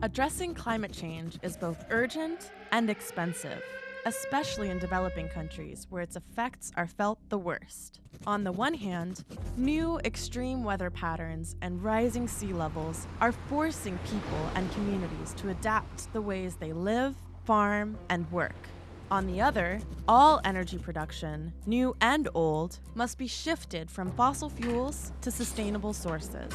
Addressing climate change is both urgent and expensive, especially in developing countries where its effects are felt the worst. On the one hand, new extreme weather patterns and rising sea levels are forcing people and communities to adapt the ways they live, farm, and work. On the other, all energy production, new and old, must be shifted from fossil fuels to sustainable sources.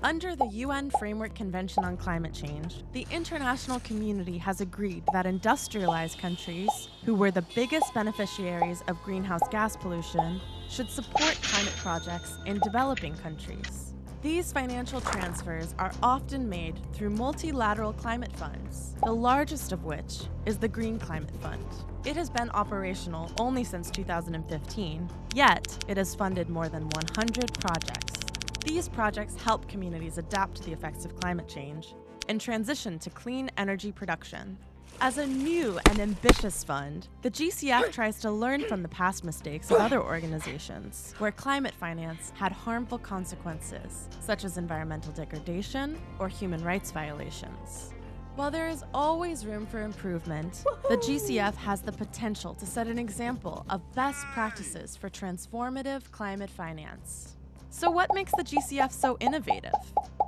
Under the UN Framework Convention on Climate Change, the international community has agreed that industrialized countries, who were the biggest beneficiaries of greenhouse gas pollution, should support climate projects in developing countries. These financial transfers are often made through multilateral climate funds, the largest of which is the Green Climate Fund. It has been operational only since 2015, yet it has funded more than 100 projects. These projects help communities adapt to the effects of climate change and transition to clean energy production. As a new and ambitious fund, the GCF tries to learn from the past mistakes of other organizations where climate finance had harmful consequences, such as environmental degradation or human rights violations. While there is always room for improvement, the GCF has the potential to set an example of best practices for transformative climate finance. So what makes the GCF so innovative?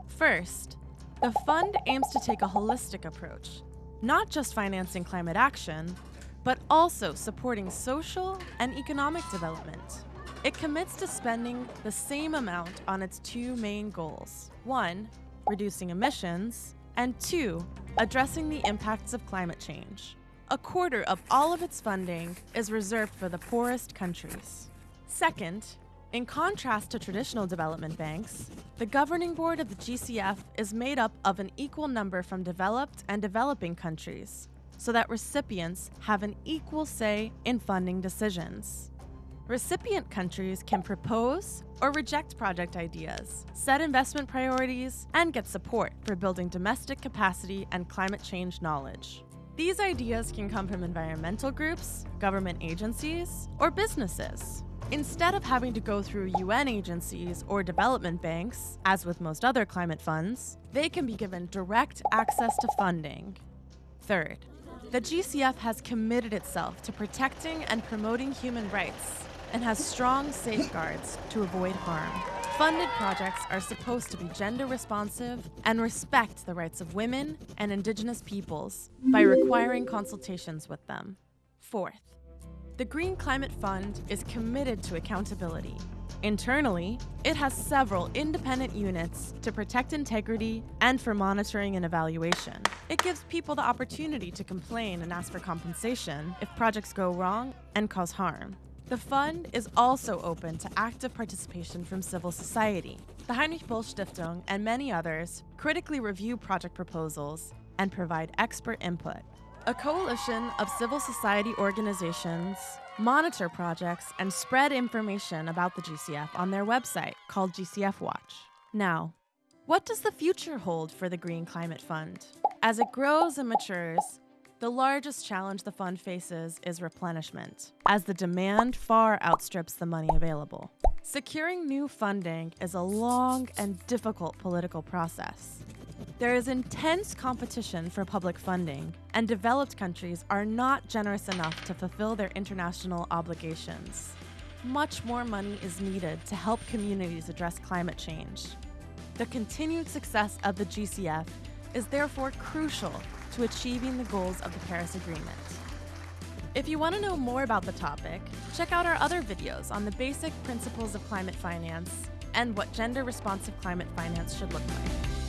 First, the fund aims to take a holistic approach, not just financing climate action, but also supporting social and economic development. It commits to spending the same amount on its two main goals. One, reducing emissions, and two, addressing the impacts of climate change. A quarter of all of its funding is reserved for the poorest countries. Second, in contrast to traditional development banks, the governing board of the GCF is made up of an equal number from developed and developing countries, so that recipients have an equal say in funding decisions. Recipient countries can propose or reject project ideas, set investment priorities, and get support for building domestic capacity and climate change knowledge. These ideas can come from environmental groups, government agencies, or businesses. Instead of having to go through UN agencies or development banks, as with most other climate funds, they can be given direct access to funding. Third, the GCF has committed itself to protecting and promoting human rights and has strong safeguards to avoid harm. Funded projects are supposed to be gender responsive and respect the rights of women and indigenous peoples by requiring consultations with them. Fourth, the Green Climate Fund is committed to accountability. Internally, it has several independent units to protect integrity and for monitoring and evaluation. It gives people the opportunity to complain and ask for compensation if projects go wrong and cause harm. The fund is also open to active participation from civil society. The Heinrich Böll Stiftung and many others critically review project proposals and provide expert input. A coalition of civil society organizations monitor projects and spread information about the GCF on their website called GCF Watch. Now, what does the future hold for the Green Climate Fund? As it grows and matures, the largest challenge the fund faces is replenishment, as the demand far outstrips the money available. Securing new funding is a long and difficult political process. There is intense competition for public funding, and developed countries are not generous enough to fulfill their international obligations. Much more money is needed to help communities address climate change. The continued success of the GCF is therefore crucial to achieving the goals of the Paris Agreement. If you want to know more about the topic, check out our other videos on the basic principles of climate finance and what gender responsive climate finance should look like.